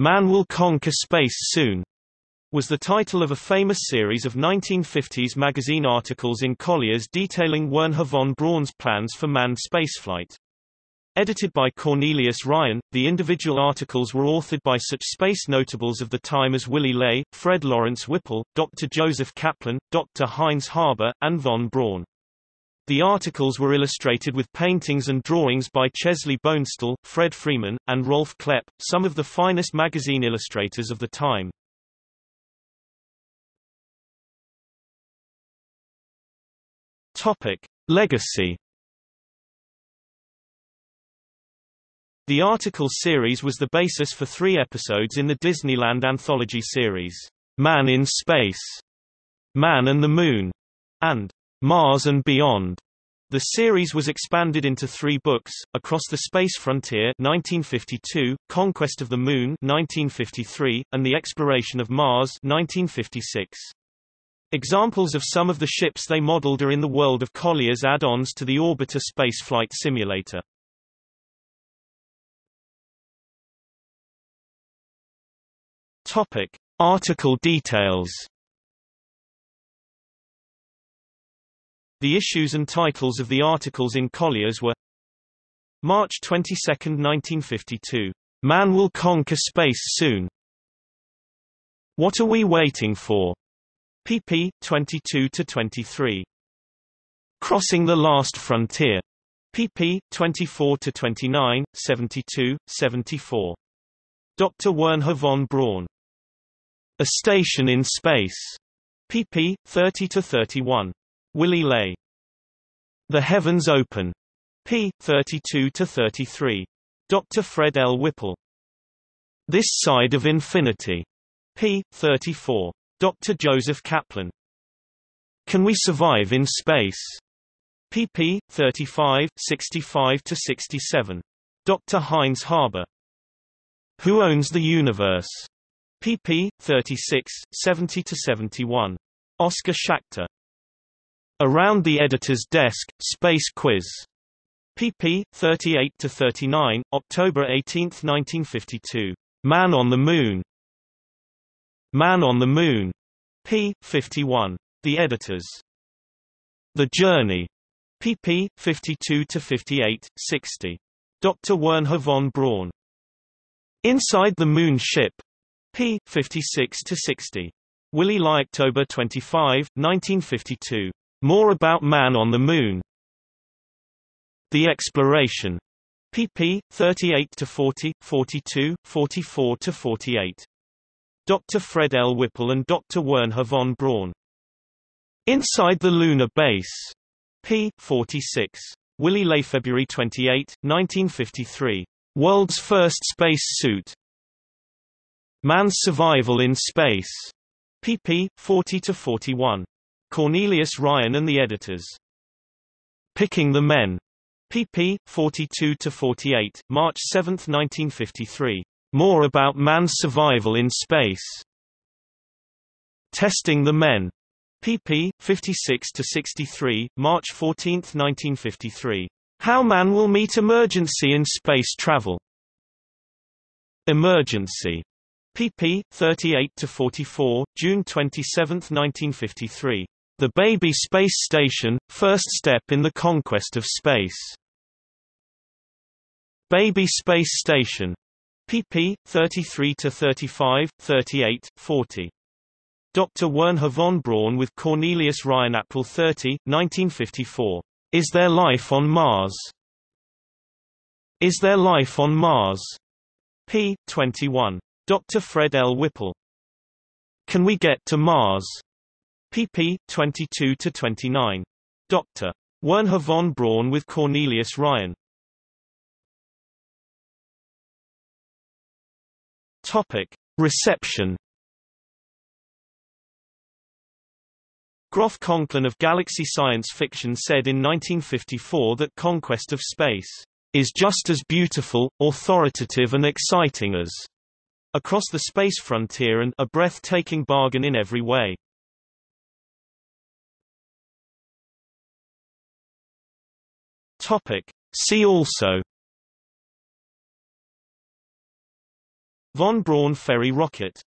Man Will Conquer Space Soon, was the title of a famous series of 1950s magazine articles in Collier's detailing Wernher von Braun's plans for manned spaceflight. Edited by Cornelius Ryan, the individual articles were authored by such space notables of the time as Willy Ley, Fred Lawrence Whipple, Dr. Joseph Kaplan, Dr. Heinz Haber, and von Braun. The articles were illustrated with paintings and drawings by Chesley Bonestell, Fred Freeman, and Rolf Klep, some of the finest magazine illustrators of the time. Topic: Legacy. The article series was the basis for three episodes in the Disneyland anthology series, Man in Space, Man and the Moon, and Mars and Beyond. The series was expanded into three books, Across the Space Frontier 1952, Conquest of the Moon 1953, and The Exploration of Mars 1956. Examples of some of the ships they modeled are in the world of Collier's add-ons to the Orbiter spaceflight simulator. Topic: Article details. The issues and titles of the articles in Collier's were March 22, 1952. Man will conquer space soon. What are we waiting for? pp. 22 to 23. Crossing the Last Frontier. pp. 24 to 29, 72, 74. Dr. Wernher von Braun. A Station in Space. pp. 30 to 31. Willy Ley. The Heavens Open. p. 32 to 33. Dr. Fred L. Whipple. This Side of Infinity. p. 34. Dr. Joseph Kaplan. Can We Survive in Space? pp. 35, 65-67. Dr. Heinz Haber. Who Owns the Universe? pp. 36, 70-71. Oscar Schachter. Around the Editor's Desk, Space Quiz. pp. 38-39, October 18, 1952. Man on the Moon. Man on the Moon. p. 51. The Editors. The Journey. pp. 52-58, 60. Dr. Wernher von Braun. Inside the Moon Ship. p. 56-60. Willy Ley October 25, 1952. More about Man on the Moon. The Exploration. pp. 38-40, 42, 44-48. Dr. Fred L. Whipple and Dr. Wernher von Braun. Inside the Lunar Base. p. 46. Willy Ley February 28, 1953. World's First Space Suit. Man's Survival in Space. pp. 40-41. Cornelius Ryan and the Editors. Picking the Men. pp. 42-48, March 7, 1953. More about man's survival in space. Testing the Men. pp. 56-63, March 14, 1953. How Man Will Meet Emergency in Space Travel. Emergency. pp. 38-44, June 27, 1953. The Baby Space Station, First Step in the Conquest of Space. Baby Space Station pp. 33 to 35, 38, 40. Dr. Wernher von Braun with Cornelius Ryan April 30, 1954. Is there life on Mars? Is there life on Mars? p. 21. Dr. Fred L. Whipple. Can we get to Mars? Pp. 22 to 29. Dr. Wernher von Braun with Cornelius Ryan. Topic: Reception. Groff Conklin of Galaxy Science Fiction said in 1954 that Conquest of Space is just as beautiful, authoritative and exciting as Across the Space Frontier and a breathtaking bargain in every way. Topic. See also Von Braun ferry rocket